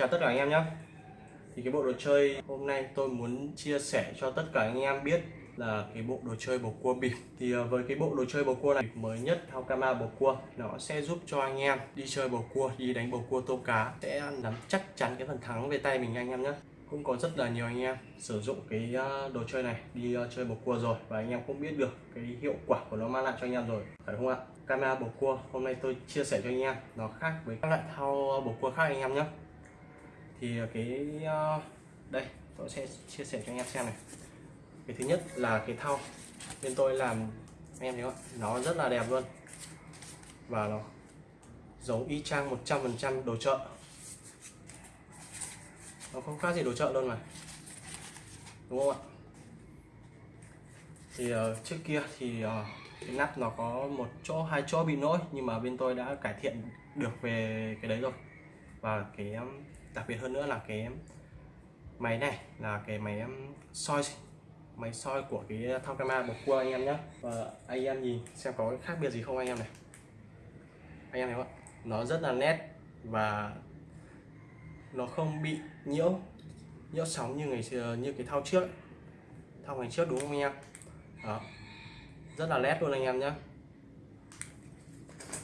Chào tất cả anh em nhé. Thì cái bộ đồ chơi hôm nay tôi muốn chia sẻ cho tất cả anh em biết là cái bộ đồ chơi bầu cua bịp. Thì ờ, với cái bộ đồ chơi bầu cua này mới nhất Hakama bầu cua Nó sẽ giúp cho anh em đi chơi bầu cua, đi đánh bầu cua tôm cá Sẽ nắm chắc chắn cái phần thắng về tay mình anh em nhé. Cũng có rất là nhiều anh em sử dụng cái ờ, đồ chơi này đi ờ, chơi bầu cua rồi và anh em cũng biết được cái hiệu quả của nó mang lại cho anh em rồi phải không ạ? Camera bầu cua hôm nay tôi chia sẻ cho anh em nó khác với các loại thao bầu cua khác anh em nhé thì cái ờ, đây tôi sẽ chia sẻ cho anh em xem này. Cái thứ nhất là cái thau. Bên tôi làm anh em thấy không? Nó rất là đẹp luôn. Và nó giống y chang 100% đồ chợ. Nó không khác gì đồ chợ luôn mà. Đúng không ạ? Thì uh, trước kia thì uh, cái nắp nó có một chỗ hai chỗ bị lỗi nhưng mà bên tôi đã cải thiện được về cái đấy rồi. Và cái đặc biệt hơn nữa là cái máy này là cái máy um, soi máy soi của cái thao camera bột cua anh em nhé và anh em nhìn xem có khác biệt gì không anh em này. Anh em thấy không nó rất là nét và nó không bị nhiễu nhiễu sóng như ngày xưa, như cái thao trước thao ngày trước đúng không anh em? Đó. Rất là nét luôn anh em nhé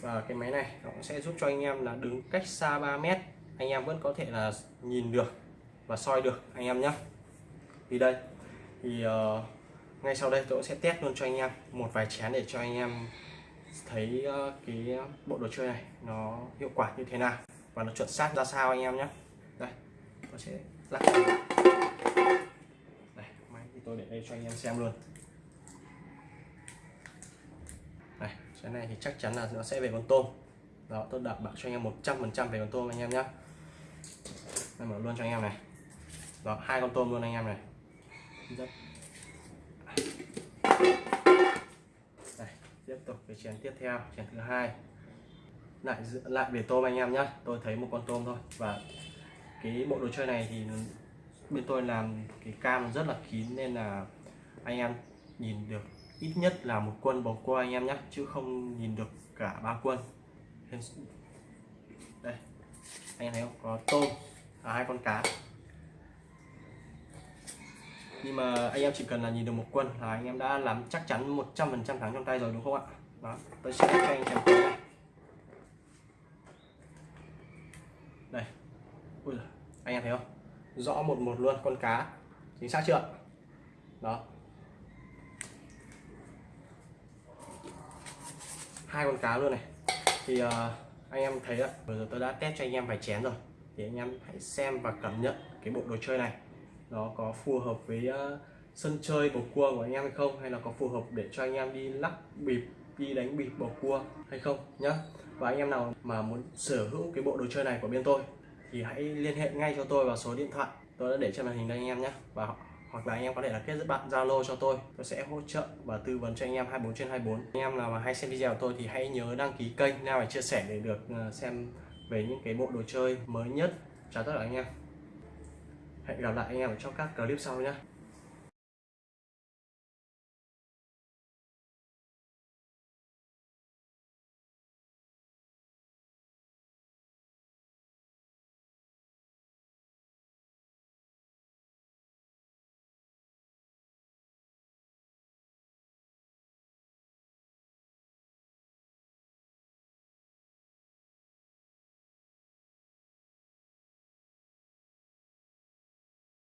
và cái máy này nó cũng sẽ giúp cho anh em là đứng cách xa 3 mét anh em vẫn có thể là nhìn được và soi được anh em nhé. Thì đây thì uh, ngay sau đây tôi sẽ test luôn cho anh em một vài chén để cho anh em thấy uh, cái bộ đồ chơi này nó hiệu quả như thế nào và nó chuẩn xác ra sao anh em nhé. Đây tôi sẽ lắc. Đây máy thì tôi để đây cho anh em xem luôn. Này cái này thì chắc chắn là nó sẽ về con tôm đó, tôi đảm bảo cho anh em 100% về con tôm anh em nhé em mở luôn cho anh em này. Đó, hai con tôm luôn anh em này. Đây, tiếp tục cái chén tiếp theo, chén thứ hai. Lại lại về tôm anh em nhé tôi thấy một con tôm thôi. Và cái bộ đồ chơi này thì bên tôi làm cái cam rất là kín nên là anh em nhìn được ít nhất là một quân bầu cua anh em nhé chứ không nhìn được cả ba quân đây. Anh em thấy không? Có tôm. Và hai con cá. Nhưng mà anh em chỉ cần là nhìn được một quân là anh em đã làm chắc chắn 100% thắng trong tay rồi đúng không ạ? Đó tôi sẽ cho anh xem này đây. Ui giời, anh em thấy không? Rõ một một luôn con cá. Chính xác chưa? Đó. Hai con cá luôn này thì uh, anh em thấy ạ, vừa rồi tôi đã test cho anh em vài chén rồi. Thì anh em hãy xem và cảm nhận cái bộ đồ chơi này. Nó có phù hợp với uh, sân chơi bầu cua của anh em hay không? Hay là có phù hợp để cho anh em đi lắc bịp đi đánh bịp bầu cua hay không nhá? Và anh em nào mà muốn sở hữu cái bộ đồ chơi này của bên tôi thì hãy liên hệ ngay cho tôi vào số điện thoại. Tôi đã để trên màn hình đây anh em nhé và hoặc là anh em có thể là kết bạn Zalo cho tôi. Tôi sẽ hỗ trợ và tư vấn cho anh em 24 trên 24 anh em nào mà hay xem video của tôi thì hãy nhớ đăng ký kênh nào và chia sẻ để được ờ, xem về những cái bộ đồ chơi mới nhất. Chào tất cả anh em. Hẹn gặp lại anh em ở trong các clip sau nhé